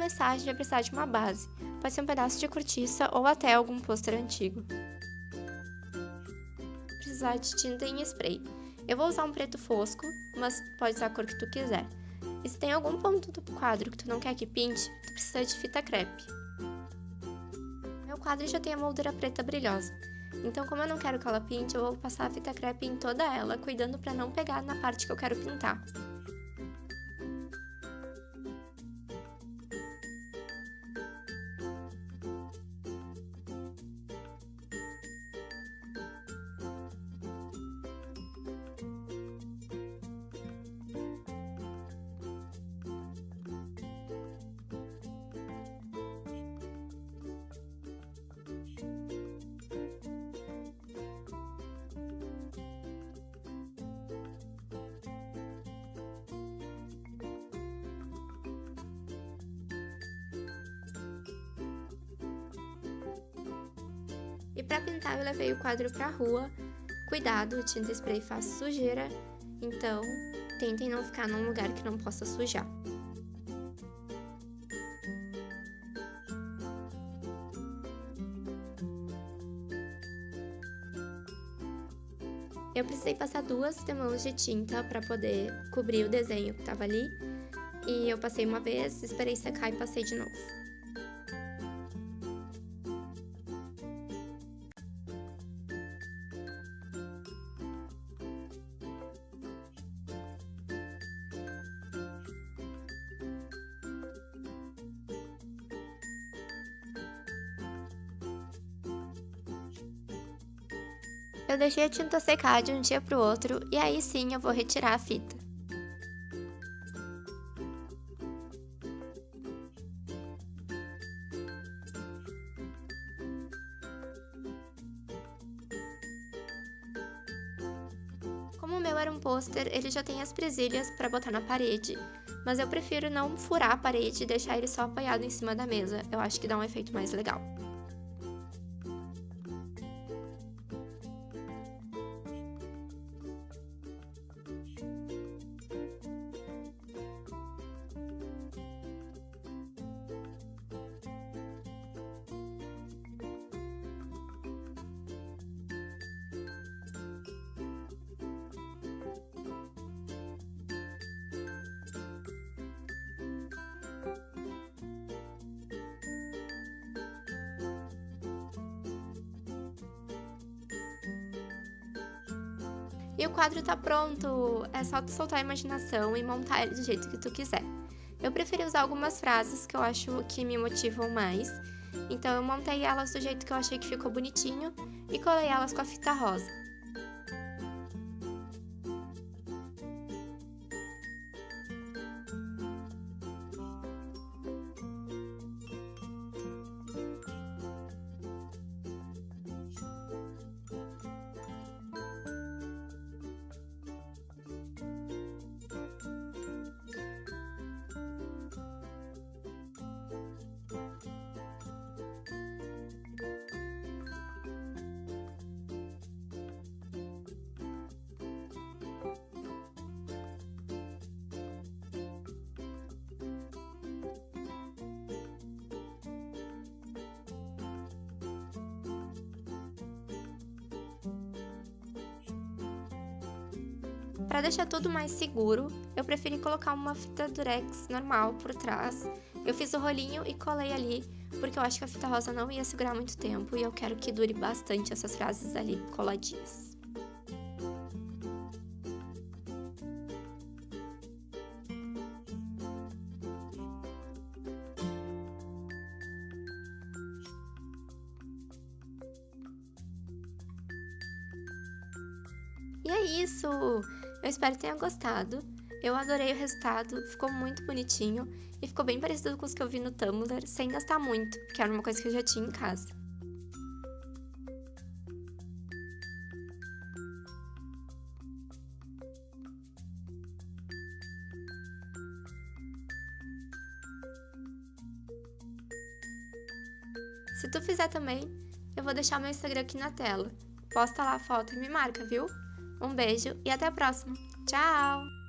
a gente vai precisar de uma base. Pode ser um pedaço de cortiça ou até algum pôster antigo. Precisar de tinta em spray. Eu vou usar um preto fosco, mas pode usar a cor que tu quiser. E se tem algum ponto do quadro que tu não quer que pinte, tu precisa de fita crepe. Meu quadro já tem a moldura preta brilhosa, então como eu não quero que ela pinte, eu vou passar a fita crepe em toda ela, cuidando para não pegar na parte que eu quero pintar. E para pintar eu levei o quadro para a rua. Cuidado, tinta spray faz sujeira, então tentem não ficar num lugar que não possa sujar. Eu precisei passar duas demãos de tinta para poder cobrir o desenho que estava ali. E eu passei uma vez, esperei secar e passei de novo. Eu deixei a tinta secar de um dia para o outro e aí sim eu vou retirar a fita. Como o meu era um pôster, ele já tem as presilhas para botar na parede, mas eu prefiro não furar a parede e deixar ele só apoiado em cima da mesa, eu acho que dá um efeito mais legal. E o quadro tá pronto! É só tu soltar a imaginação e montar ele do jeito que tu quiser. Eu preferi usar algumas frases que eu acho que me motivam mais, então eu montei elas do jeito que eu achei que ficou bonitinho e colei elas com a fita rosa. Para deixar tudo mais seguro, eu preferi colocar uma fita durex normal por trás. Eu fiz o rolinho e colei ali, porque eu acho que a fita rosa não ia segurar muito tempo e eu quero que dure bastante essas frases ali coladinhas. E é isso! Eu espero que tenha gostado. Eu adorei o resultado, ficou muito bonitinho e ficou bem parecido com os que eu vi no Tumblr, sem gastar muito, que era uma coisa que eu já tinha em casa. Se tu fizer também, eu vou deixar meu Instagram aqui na tela. Posta lá a foto e me marca, viu? Um beijo e até a próxima. Tchau!